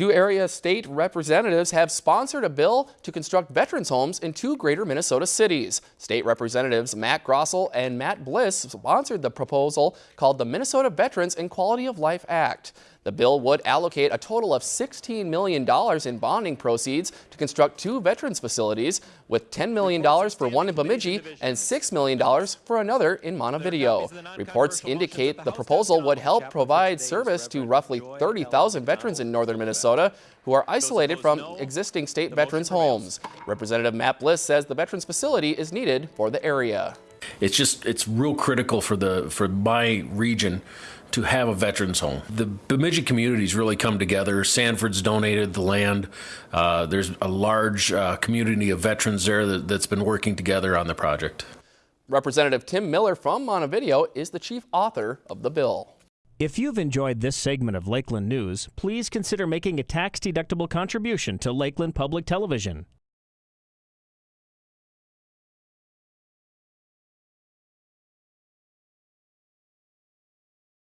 Two area state representatives have sponsored a bill to construct veterans homes in two greater Minnesota cities. State Representatives Matt Grossell and Matt Bliss sponsored the proposal called the Minnesota Veterans and Quality of Life Act. The bill would allocate a total of $16 million in bonding proceeds to construct two veterans facilities, with $10 million for one in Bemidji and $6 million for another in Montevideo. Reports indicate the proposal would help provide service to roughly 30,000 veterans in northern Minnesota who are isolated from existing state veterans homes. Representative Matt Bliss says the veterans facility is needed for the area. It's just it's real critical for the for my region to have a veterans home. The Bemidji communities really come together. Sanford's donated the land. Uh, there's a large uh, community of veterans there that, that's been working together on the project. Representative Tim Miller from Montevideo is the chief author of the bill. If you've enjoyed this segment of Lakeland News, please consider making a tax-deductible contribution to Lakeland Public Television.